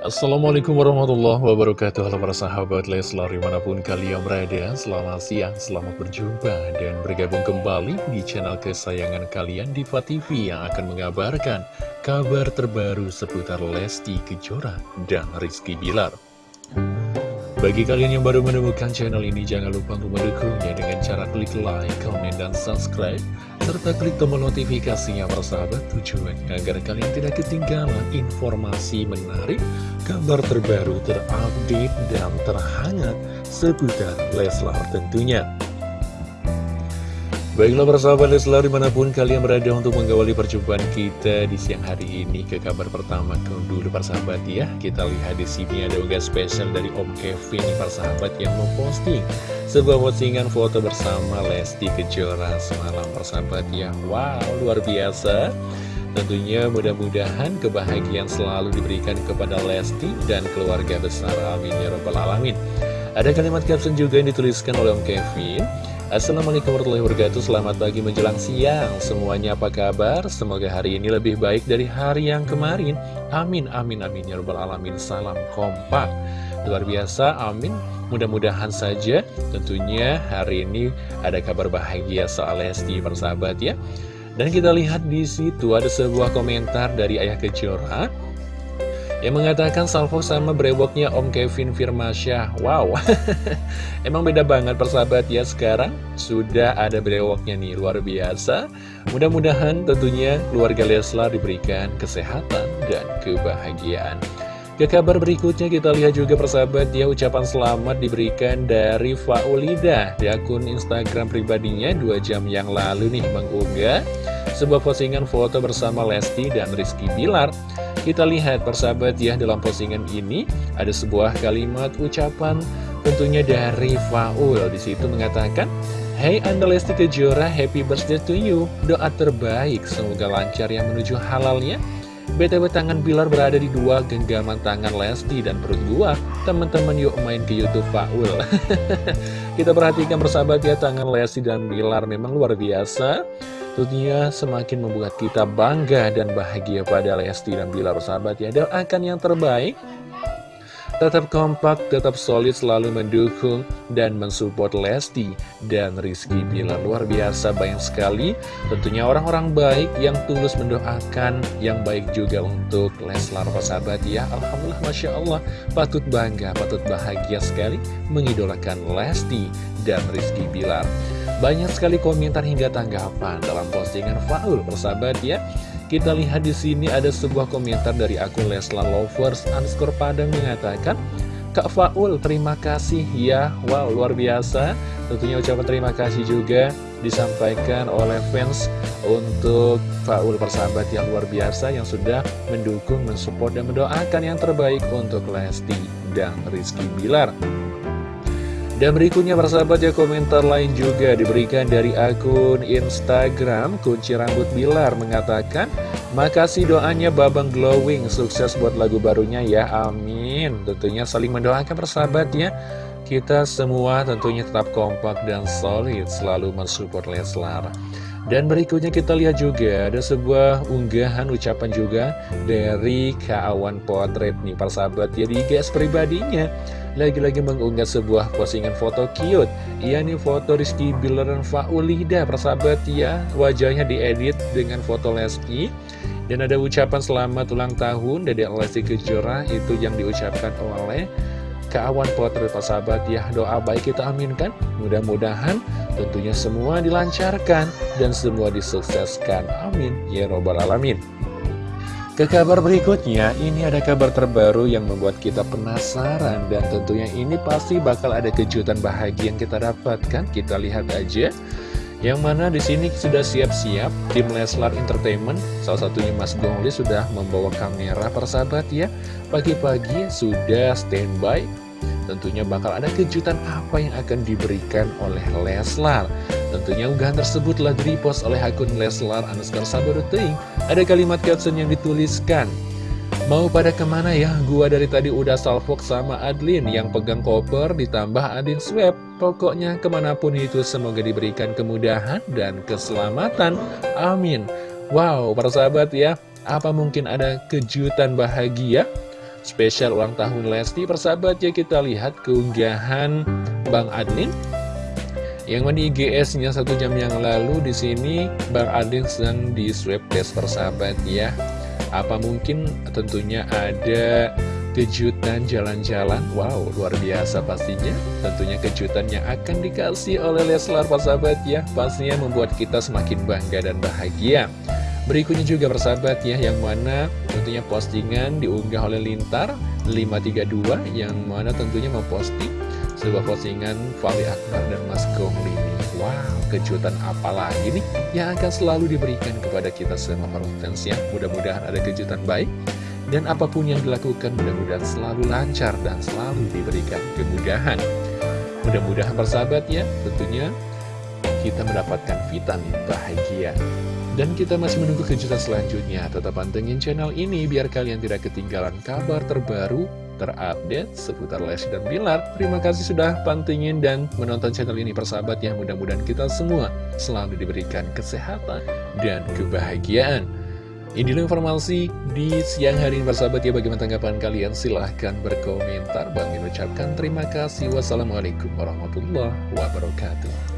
Assalamualaikum warahmatullahi wabarakatuh. Halo para sahabat Leslar di mana pun kalian berada Selamat siang, selamat berjumpa Dan bergabung kembali di channel kesayangan kalian Diva TV Yang akan mengabarkan kabar terbaru seputar Lesti Kejora dan Rizky Bilar bagi kalian yang baru menemukan channel ini, jangan lupa untuk mendukungnya dengan cara klik like, comment, dan subscribe, serta klik tombol notifikasinya persahabat tujuannya agar kalian tidak ketinggalan informasi menarik, kabar terbaru, terupdate, dan terhangat seputar Leslar tentunya. Baiklah persahabat Leslar di mana pun kalian berada untuk mengawali perjumpaan kita di siang hari ini ke kabar pertama ke dulu persahabat ya. Kita lihat di sini ada unggah spesial dari Om Kevin persahabat yang memposting sebuah postingan foto bersama Lesti Kejora semalam persahabat ya. Wow luar biasa. Tentunya mudah-mudahan kebahagiaan selalu diberikan kepada Lesti dan keluarga besar. Amin ya Rabbal Alamin. Ada kalimat caption juga yang dituliskan oleh Om Kevin Assalamualaikum warahmatullahi wabarakatuh. Selamat pagi menjelang siang. Semuanya apa kabar? Semoga hari ini lebih baik dari hari yang kemarin. Amin, amin, amin. Ya Rabbal Alamin. Salam kompak. Luar biasa, amin. Mudah-mudahan saja Tentunya hari ini ada kabar bahagia soal Lesti persahabat ya. Dan kita lihat di situ ada sebuah komentar dari Ayah Kejora yang mengatakan salvo sama brewoknya Om Kevin Firmasyah Wow. Emang beda banget persahabat ya sekarang Sudah ada brewoknya nih luar biasa. Mudah-mudahan tentunya keluarga Leslar diberikan kesehatan dan kebahagiaan. Ke kabar berikutnya kita lihat juga persahabat ya ucapan selamat diberikan dari Faulida di akun Instagram pribadinya dua jam yang lalu nih mengunggah sebuah postingan foto bersama Lesti dan Rizky Bilar kita lihat persahabat ya dalam postingan ini ada sebuah kalimat ucapan tentunya dari Faul di situ mengatakan Hey Anda Lesti Kejora, happy birthday to you. Doa terbaik, semoga lancar yang menuju halalnya. BTW tangan Bilar berada di dua genggaman tangan Lesti dan perut gua. Teman-teman yuk main ke YouTube Faul. Kita perhatikan persahabat ya tangan Lesti dan Bilar memang luar biasa. Tentunya semakin membuat kita bangga dan bahagia pada Lesti dan Bilar sahabat ya. Doakan yang terbaik. Tetap kompak, tetap solid selalu mendukung dan mensupport Lesti dan Rizky Bilar Luar biasa banyak sekali. Tentunya orang-orang baik yang tulus mendoakan yang baik juga untuk Leslar sahabat ya. Alhamdulillah Masya Allah patut bangga, patut bahagia sekali mengidolakan Lesti dan Rizky Bilar banyak sekali komentar hingga tanggapan dalam postingan Faul persahabat ya. Kita lihat di sini ada sebuah komentar dari akun Leslar Lovers underscore Padang mengatakan Kak Faul terima kasih ya. Wow luar biasa. Tentunya ucapan terima kasih juga disampaikan oleh fans untuk Faul persahabat yang luar biasa Yang sudah mendukung, mensupport dan mendoakan yang terbaik untuk Lesti dan Rizky Bilar dan berikutnya persahabat ya komentar lain juga diberikan dari akun Instagram. Kunci Rambut Bilar mengatakan Makasih doanya Babang Glowing. Sukses buat lagu barunya ya Amin. Tentunya saling mendoakan persahabat ya. Kita semua tentunya tetap kompak dan solid Selalu mensupport Leslar. Dan berikutnya kita lihat juga ada sebuah unggahan ucapan juga dari Kawan Potret nih persahabat ya di pribadinya lagi-lagi mengunggah sebuah postingan foto cute. Iya nih foto Rizky Bilar dan Faulida persahabat ya. Wajahnya diedit dengan foto Lesti. Dan ada ucapan selamat ulang tahun dari Lesti Kejora Itu yang diucapkan oleh keawan potret persahabat ya. Doa baik kita aminkan. Mudah-mudahan tentunya semua dilancarkan Dan semua disukseskan Amin. Ya Robbal Alamin ke kabar berikutnya, ini ada kabar terbaru yang membuat kita penasaran dan tentunya ini pasti bakal ada kejutan bahagia yang kita dapatkan. Kita lihat aja. Yang mana di sini sudah siap-siap tim Leslar Entertainment, salah satunya Mas Gongli sudah membawa kamera persahabat ya. Pagi-pagi sudah standby Tentunya bakal ada kejutan apa yang akan diberikan oleh Leslar. Tentunya unggahan tersebut telah direpost oleh akun Leslar underscore Sabaruting Ada kalimat caption yang dituliskan Mau pada ke mana ya? Gua dari tadi udah salvok sama Adlin. Yang pegang koper ditambah Adin swab. Pokoknya ke mana pun itu semoga diberikan kemudahan dan keselamatan. Amin. Wow, para sahabat ya Apa mungkin ada kejutan bahagia spesial ulang tahun Lesti persahabat ya kita lihat keunggahan Bang Adnin yang mana IGS-nya satu jam yang lalu di sini Bang Adin sedang di swab test persahabat ya. Apa mungkin tentunya ada kejutan jalan-jalan? Wow, luar biasa pastinya. Tentunya kejutan yang akan dikasih oleh Leslar persahabat ya. Pastinya membuat kita semakin bangga dan bahagia Berikutnya juga persahabat ya Yang mana tentunya postingan diunggah oleh Lintar 532 Yang mana tentunya memposting sebuah postingan Fali Akbar dan Mas Gongli Wow, kejutan apa lagi nih yang akan selalu diberikan kepada kita semua perhutens ya. Mudah-mudahan ada kejutan baik dan apa pun yang dilakukan mudah-mudahan selalu lancar dan selalu diberikan kemudahan. Mudah-mudahan persahabat ya tentunya kita mendapatkan vitamin bahagia dan kita masih menunggu kejutan selanjutnya Tetap pantengin channel ini biar kalian tidak ketinggalan kabar terbaru terupdate seputar Les dan Bilar. Terima kasih sudah pantengin dan menonton channel ini persahabat ya. Mudah-mudahan kita semua selalu diberikan kesehatan dan kebahagiaan. Ini dulu informasi di siang hari ini persahabat ya Bagaimana tanggapan kalian? Silahkan berkomentar Bang ucapkan terima kasih Wassalamualaikum warahmatullahi wabarakatuh